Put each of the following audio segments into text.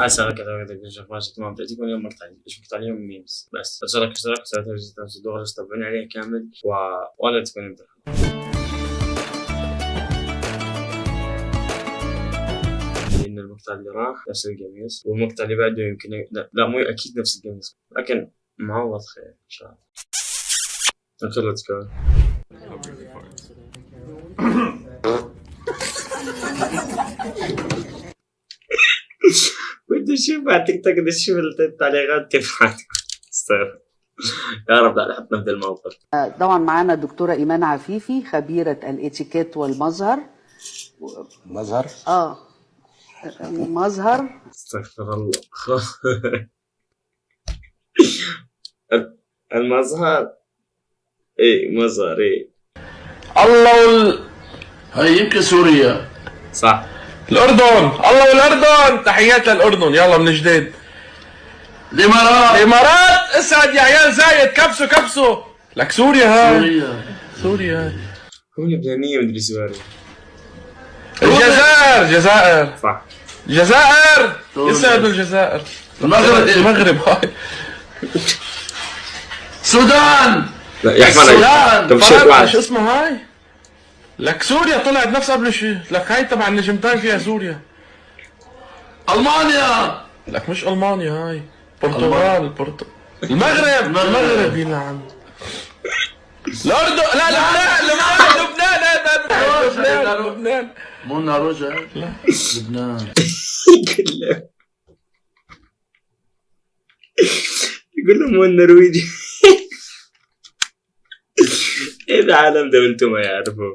اسال كذا على اليوم ميمز بس اشترك اشترك ساعتها عليه كامل و... ولا تكون امتحان المقطع اللي راح نفس القميص والمقطع اللي بعده يمكن لا, لا مو أكيد نفس القميص لكن معوض خير ان شاء الله until let's. أشوف على تيك توك أشوف التعليقات كيف استغفر يا رب لا نحطنا في الموقف. طبعا معانا الدكتورة إيمان عفيفي خبيرة الإتيكيت والمظهر. مظهر؟ آه مظهر. أستغفر الله. المظهر. اي مظهر اي الله وال... هاي يمكن سوريا. صح. الأردن. الله والأردن تحيات للأردن. يلا من جديد. الإمارات. الإمارات. اسعد يا عيال. زايد. كبسوا كبسوا. لك سوريا هاي. سوريا. سوريا هاي. هو لبنانية مدري سوري الجزائر. الجزائر صح. الجزائر يسعد الجزائر المغرب. المغرب هاي. السودان لا يا السودان شو اسمه هاي؟ لك سوريا طلعت نفس قبل شيء لك هاي تبع النجمتين فيها سوريا المانيا لك مش المانيا هاي برتغال البرت... المغرب المغرب يلعن الاردن لا لا لا لبنان لبنان لبنان لبنان مو ناروجا لا لبنان يقول له يقول لهم هو النرويجي إيه العالم ده وأنتم ما يعرفوا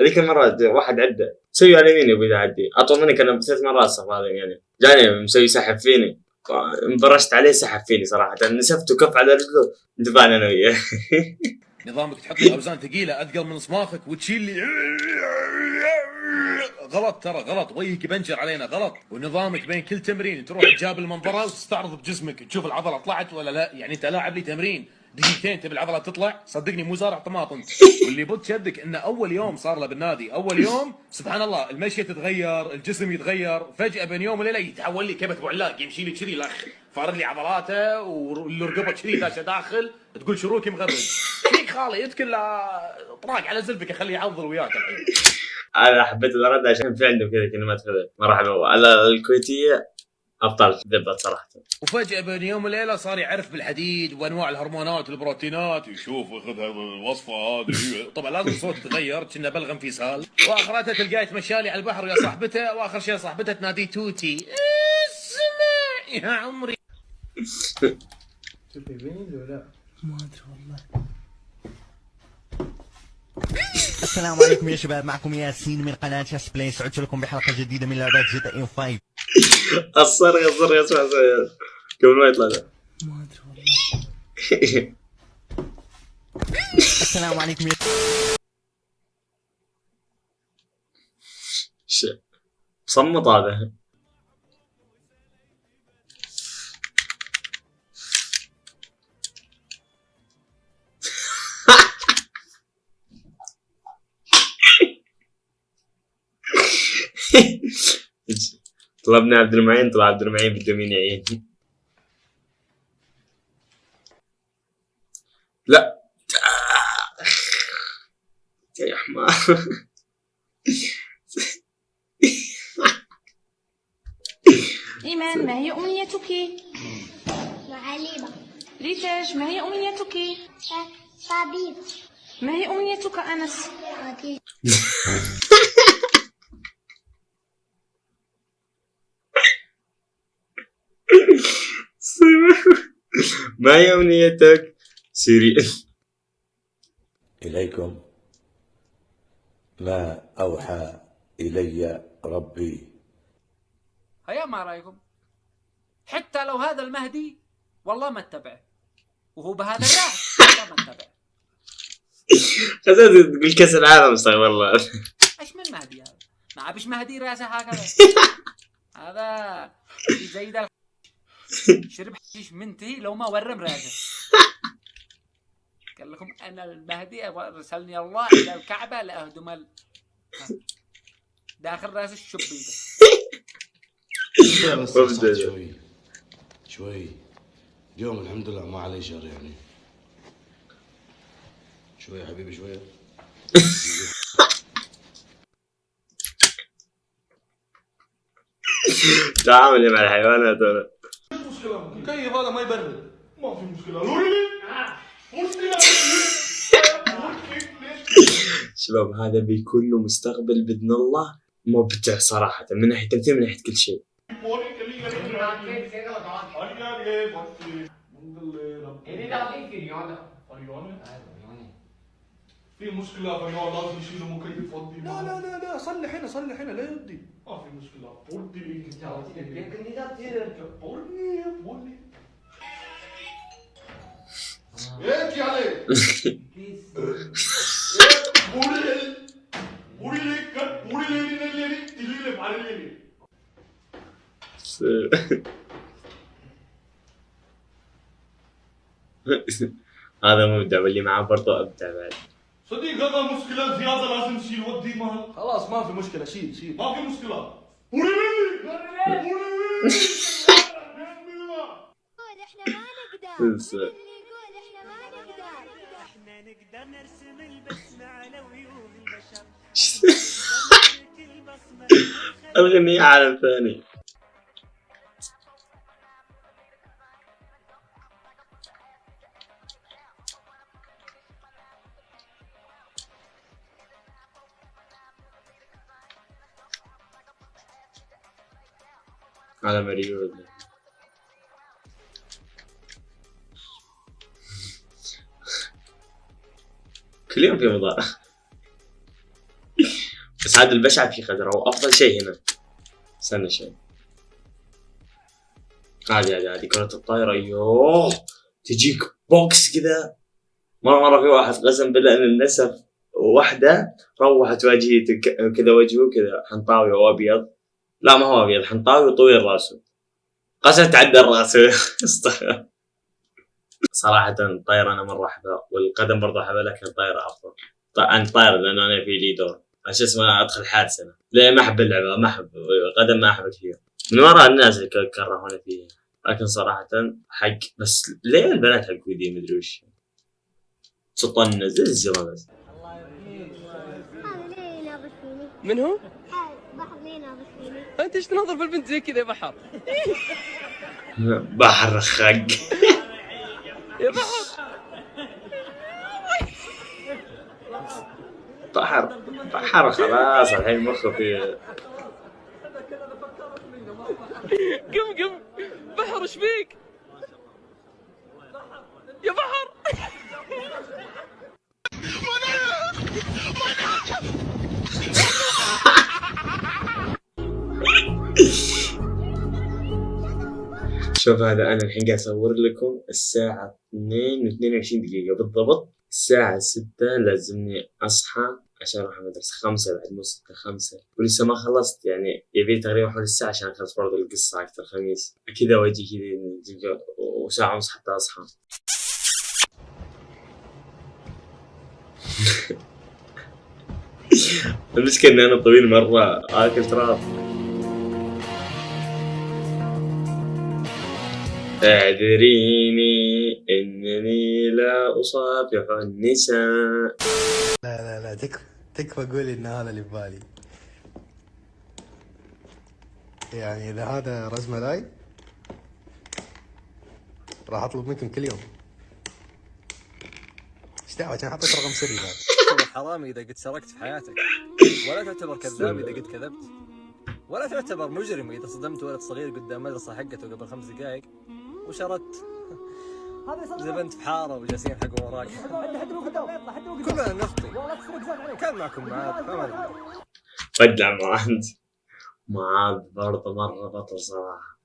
هذيك المرة واحد عدى. سوي على يميني أبوي عدي. أطول مني كان ثلاث مرات صف هذا يعني. جاني مسوي سحب فيني. انبرشت عليه سحب فيني صراحة. نسفت وكف على رجله. دفعنا أنا وياه. نظامك تحط اوزان ثقيلة أثقل من صماخك وتشيل لي. غلط ترى غلط. وجهك يبنجر علينا غلط. ونظامك بين كل تمرين تروح تجاب المنظرة وتستعرض بجسمك. تشوف العضلة طلعت ولا لا. يعني أنت لاعب لي تمرين. دقيقتين تبي العضلة تطلع؟ صدقني مو زارع طماطم واللي بط شدك إنه أول يوم صار له بالنادي. أول يوم سبحان الله المشيه تتغير الجسم يتغير. فجأة بين يوم وليلة يتحول لي كبت ابو علاق يمشي لي كذي الاخ فارد لي عضلاته والرقبه كذي داشه داخل. تقول شروكي مغرد فيك خالي لا طراق على زلفك اخليه يعضل وياك الحين. أنا حبيت الرد عشان في عندهم كذا. كلمات مرحبا. على الكويتية ابطال ذبت صراحة. وفجأة بين يوم وليلة صار يعرف بالحديد وأنواع الهرمونات والبروتينات. يشوف ياخذ الوصفة هذه طبعا لازم صوت يتغير كنا بلغم في سال واخرتها تلقاه يتمشى لي على البحر ويا صاحبته وآخر شيء صاحبته تناديه توتي. اسمع يا عمري. السلام عليكم يا شباب معكم ياسين من قناة ياس play سعدت لكم بحلقة جديدة من لعبة GTA 5 الصرخ الصرخ اسمع قبل ما يطلع ما أدري والله. السلام عليكم صمت هذا. طلبنا عبد المعين طلع عبد المعين بده مين يعين لا يا حمار إيمان ما هي أمنيتك؟ معلمة ريتاج ما هي أمنيتك؟ طبيب ما هي أمنيتك أنس؟ طبيب ما هي أمنيتك؟ سيري. إليكم. ما أوحى إلي ربي؟ هيا ما رأيكم؟ حتى لو هذا المهدي والله ما اتبعه. وهو بهذا الراس والله ما اتبعه. خزنت تقول كأس العالم استغفر الله. إيش من مهدي هذا؟ ما عبش مهدي رأسه هكذا. هذا زي ذا شرب حشيش منتهي لو ما ورم راسه. قال لكم أنا المهدي أرسلني الله إلى الكعبة لأهدم. داخل راس الشبيبه شوي بس. شوي. شوي. اليوم الحمد لله ما علي شر يعني. شوي يا حبيبي شوي. تعامل مع الحيوانات أنا. كيف هذا ما يبرد. ما في مشكلة. لوري مشكلة. شباب هذا بيكون له مستقبل بإذن الله مبدع صراحة. من ناحية تمثيل من ناحية كل شيء. في مشكلة فيا لازم يشيلوا مكيف ودي لا لا لا لا صلح هنا صلح هنا لا يودي. ما في مشكلة. ودي ودي. ودي هيك تليلي بعريلي هذا مبدع واللي معاه برضه أبدع بعد. صديق هذا مشكلة زيادة لازم نشيل ودي ما خلاص ما في مشكلة شيل شيل. ما في مشكلة. نقدر بس- اللي يقول إحنا ما نقدر إحنا نقدر نرسم البسمة على وجوه البشر البصمة الغنية عالم ثاني على مريول كل يوم في مضارع بس هذا البشع في خضرة وافضل شيء هنا. استنى شوي. هذه هذه هذه كرة الطايرة يوه تجيك بوكس كذا مرة مرة في واحد قسم بالله ان النسف واحدة روحت ك- كذا وجهه كذا حنطاوي وابيض لا ما هو ابيض حنطاوي وطويل راسه قسم تعدى الراس أستغفر. صراحة الطايرة أنا مرة أحبها والقدم برضه أحبها لكن الطايرة أفضل. ط- أنا طايرة لأن أنا في لي دور. عشان اسمه أدخل حادثة أنا. لا ما أحب اللعبة ما أحب القدم ما أحب كثير من وراء الناس اللي كرهوني فيها. لكن صراحة حق بس ليه البنات حق ودي مدري وش. تطنز زي الزرا بس. ليه من هو؟ ليه يناظر فيني أنت إيش تناظر في البنت زي كذا يا بحر؟ بحر خق. يا بحر. بحر. بحر خلاص الحين مخه في قم قم. بحر إيش فيك؟ يا بحر. شوف هذا أنا الحين قاعد أصور لكم الساعة 2 و 22 دقيقة. بالضبط الساعة 6 لازمني أصحى عشان أروح المدرسة. 5 بعد مو 6 5 ولسه ما خلصت يعني يبي تقريبا حول الساعة عشان أخلص برضه القصة حقت الخميس كذا واجي كذا وساعة ونص حتى أصحى. المشكلة اني أنا طويل مرة آكل تراب. اعذريني إنني لا أصافح النساء. لا لا لا تكفى تكفى قولي إن هذا اللي ببالي يعني إذا هذا رز ملاي راح أطلب منكم كل يوم. إيش دعوة؟ عشان حطيت رقم سري بعد تعتبر حرامي إذا قد سرقت في حياتك. ولا تعتبر كذاب إذا قد كذبت. ولا تعتبر مجرم إذا صدمت ولد صغير قدام مدرسة حقته قبل خمس دقائق وشردت. زبنت في حارة وجالسين حق وراك. كلنا نخطي. كان معكم معاذ فما معاذ معاذ برضه مرة بطل صراحة.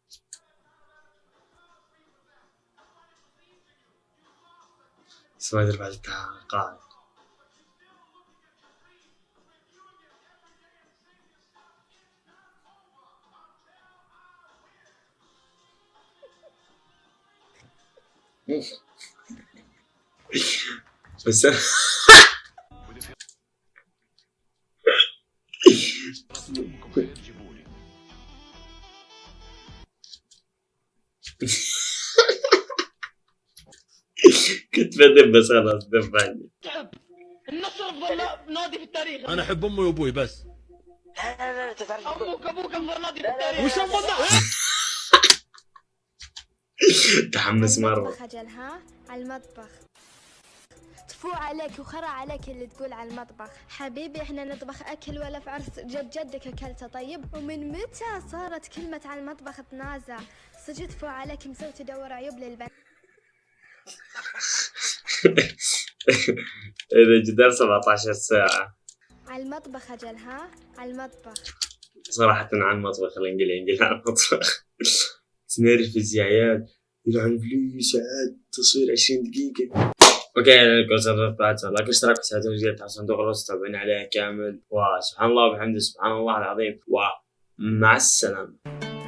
بس ما ادري بعد التعاقد بس كنت بدب بس خلاص دفعني النصر افضل نادي في التاريخ. أنا أحب أمي وأبوي بس. أمك أبوك افضل نادي في التاريخ. وش افضل تحمس مرة. المطبخ أجل ها؟ على المطبخ. تفو عليك وخرا عليك اللي تقول على المطبخ. حبيبي إحنا نطبخ أكل ولا في عرس؟ جد جدك أكلته طيب؟ ومن متى صارت كلمة على المطبخ تنازع؟ صدق تفو عليك مسوي تدور عيوب للبنات. إذا جدار 17 ساعة. على المطبخ أجل ها؟ على المطبخ. صراحة على المطبخ الانجلي انجلي على المطبخ. تنرفز يا عيال يلعن فلوس عاد تصوير 20 دقيقة. أوكي لكم صرفت بعد. لايك اشتراك وساعدوا وزيادة على صندوق الوسط تابعين عليه كامل. وسبحان الله وبحمده سبحان الله العظيم. ومع السلامة.